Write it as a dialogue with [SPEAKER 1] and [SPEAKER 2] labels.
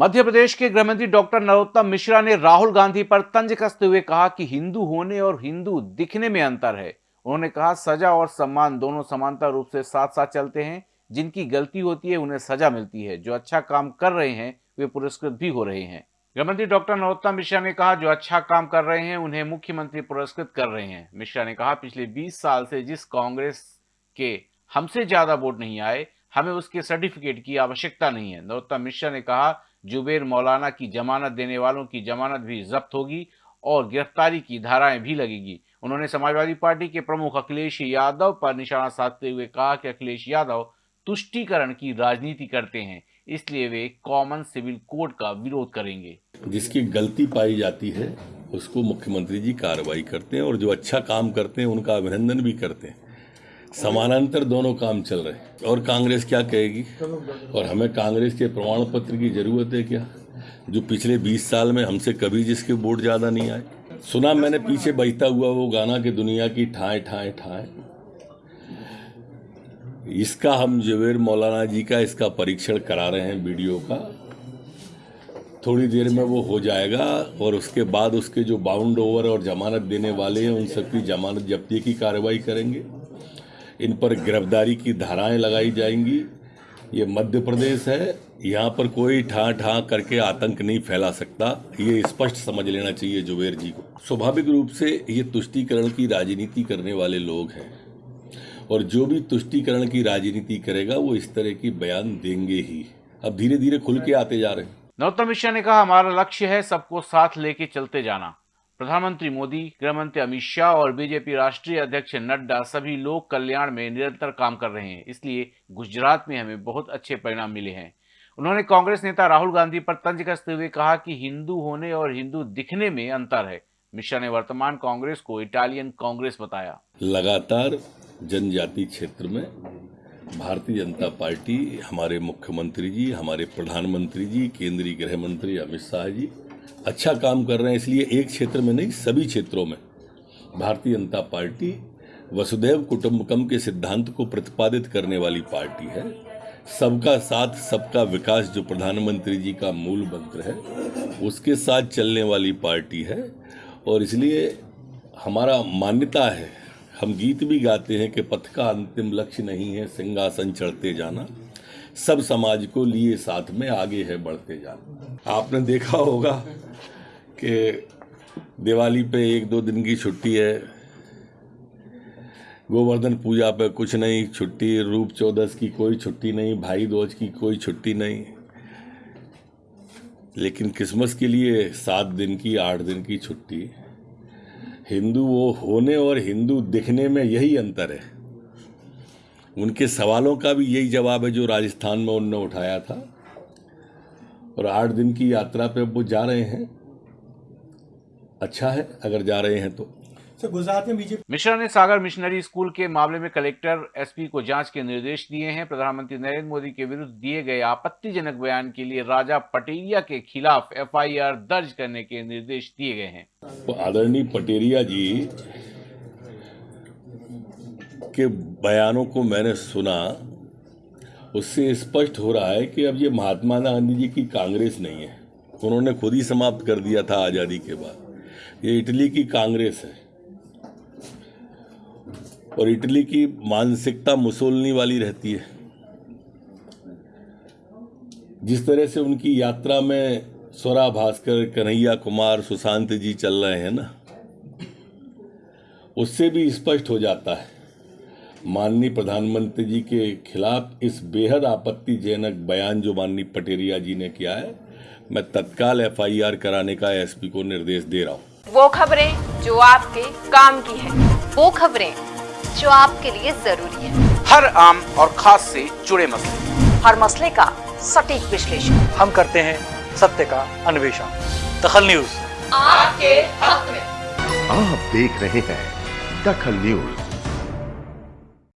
[SPEAKER 1] मध्य प्रदेश के गृह मंत्री डॉक्टर नरोत्तम मिश्रा ने राहुल गांधी पर तंज कसते हुए कहा कि हिंदू होने और हिंदू दिखने में अंतर है। उन्होंने कहा, सजा और सम्मान दोनों समानता रूप से साथ साथ चलते हैं। जिनकी गलती होती है, उन्हें सजा मिलती है। जो अच्छा काम कर रहे हैं, वे पुरस्कृत भी हो रहे हैं। गृहमंत्री डॉक्टर नरोत्तम मिश्रा ने कहा, जो अच्छा काम कर रहे हैं, उन्हें मुख्यमंत्री पुरस्कृत कर रहे हैं। मिश्रा ने कहा, पिछले 20 साल से जिस कांग्रेस के हमसे ज़्यादा वोट नहीं आए, हमें उसके सर्टिफिकेट की आवश्यकता नहीं है। नरोत्तम मिश्रा ने कहा जुबेर मौलाना की जमानत देने वालों की जमानत भी जब्त होगी और गिरफ्तारी की धाराएँ भी लगेगी। उन्होंने समाजवादी पार्टी के प्रमुख अखिलेश यादव पर निशाना साधते हुए कहा कि अखिलेश यादव तुष्टीकरण की राजनीति करते हैं, इसलिए वे कॉमन सिविल कोड का विरोध करेंगे।
[SPEAKER 2] जिसकी गलती पाई जाती है, उसको मुख्यमंत्री जी कार्रवाई करते हैं और जो अच्छा काम करते हैं, उनका अभिनंदन भी करते हैं। समानांतर दोनों काम चल रहे हैं। और कांग्रेस क्या कहेगी? और हमें कांग्रेस के प्रमाण पत्र की ज़रूरत है क्या? जो पिछले 20 साल में हमसे कभी जिसके वोट ज़्यादा नहीं आए। सुना मैंने, पीछे बजता हुआ वो गाना कि दुनिया की ठाए ठाए ठाए। इसका हम जवेर मौलाना जी का इसका परीक्षण करा रहे हैं वीडियो का। थोड़ी देर में वो हो जाएगा और उसके बाद उसके जो बाउंड ओवर और जमानत देने वाले हैं, उन सबकी जमानत जब्ती की कार्रवाई करेंगे। इन पर गिरफ्तारी की धाराएँ लगाई जाएँगी। ये मध्य प्रदेश है। यहाँ पर कोई ठा ठा करके आतंक नहीं फैला सकता। ये स्पष्ट समझ लेना चाहिए जुबेर जी को। स्वाभाविक रूप से ये तुष्टीकरण की राजनीति करने वाले लोग हैं। और जो भी तुष्टीकरण की राजनीति करेगा, वो इस तरह की बयान देंगे ही। अब धीरे धीरे खुल के आते जा रहे हैं।
[SPEAKER 1] नरोत्तम मिश्रा ने कहा, हमारा लक्ष्य है सबको साथ लेके चलते जाना। प्रधानमंत्री मोदी, गृहमंत्री अमित शाह और बीजेपी राष्ट्रीय अध्यक्ष नड्डा सभी लोक कल्याण में निरंतर काम कर रहे हैं। इसलिए गुजरात में हमें बहुत अच्छे परिणाम मिले हैं। उन्होंने कांग्रेस नेता राहुल गांधी पर तंज कसते हुए कहा कि हिंदू होने और हिंदू दिखने में अंतर है। मिश्रा ने वर्तमान कांग्रेस को इटालियन कांग्रेस बताया।
[SPEAKER 2] लगातार जनजाति क्षेत्र में भारतीय जनता पार्टी, हमारे मुख्यमंत्री जी, हमारे प्रधानमंत्री जी, केंद्रीय गृह मंत्री अमित शाह जी अच्छा काम कर रहे हैं, इसलिए एक क्षेत्र में नहीं, सभी क्षेत्रों में। भारतीय जनता पार्टी वसुदैव कुटुंबकम के सिद्धांत को प्रतिपादित करने वाली पार्टी है। सबका साथ, सबका विकास, जो प्रधानमंत्री जी का मूल मंत्र है, उसके साथ चलने वाली पार्टी है। और इसलिए हमारा मान्यता है, हम गीत भी गाते हैं कि पथ का अंतिम लक्ष्य नहीं है, सिंहासन चढ़ते जाना। सब समाज को लिए साथ में आगे है, बढ़ते जाना। आपने देखा होगा कि दिवाली पे एक दो दिन की छुट्टी है। गोवर्धन पूजा पे कुछ नहीं, छुट्टी, रूप चौदस की कोई छुट्टी नहीं, भाई दोज की कोई छुट्टी नहीं। लेकिन क्रिसमस के लिए सात दिन की, आठ दिन की छुट्टी। हिंदू वो होने और हिंदू दिखने में यही अंतर है। उनके सवालों का भी यही जवाब है जो राजस्थान में उनने उठाया था। और आठ दिन की यात्रा पे वो जा रहे हैं। अच्छा है अगर जा रहे हैं तो।
[SPEAKER 1] गुजरात में बीजेपी मिश्रा ने सागर मिशनरी स्कूल के मामले में कलेक्टर एसपी को जाँच के निर्देश दिए हैं। प्रधानमंत्री नरेंद्र मोदी के विरुद्ध दिए गए आपत्तिजनक बयान के लिए राजा पटेरिया के खिलाफ एफआईआर दर्ज करने के निर्देश दिए गए हैं।
[SPEAKER 2] तो आदरणीय पटेरिया जी के बयानों को मैंने सुना उससे स्पष्ट हो रहा है कि अब ये महात्मा गांधी जी की कांग्रेस नहीं है। उन्होंने खुद ही समाप्त कर दिया था आज़ादी के बाद। ये इटली की कांग्रेस है। और इटली की मानसिकता मुसोलनी वाली रहती है। जिस तरह से उनकी यात्रा में स्वरा भास्कर, कन्हैया कुमार, सुशांत जी चल रहे हैं ना, उससे भी स्पष्ट हो जाता है, माननीय प्रधानमंत्री जी के खिलाफ इस बेहद आपत्तिजनक बयान जो माननीय पटेरिया जी ने किया है मैं तत्काल एफआईआर कराने का एसपी को निर्देश दे रहा हूँ।
[SPEAKER 3] वो खबरें जो आपके काम की है। वो खबरें जो आपके लिए ज़रूरी है।
[SPEAKER 1] हर आम और खास से जुड़े मसले।
[SPEAKER 3] हर मसले का सटीक विश्लेषण।
[SPEAKER 4] हम करते हैं सत्य का अन्वेषण। दखल न्यूज़।
[SPEAKER 3] आपके हक में।
[SPEAKER 5] आप देख रहे हैं दखल न्यूज़।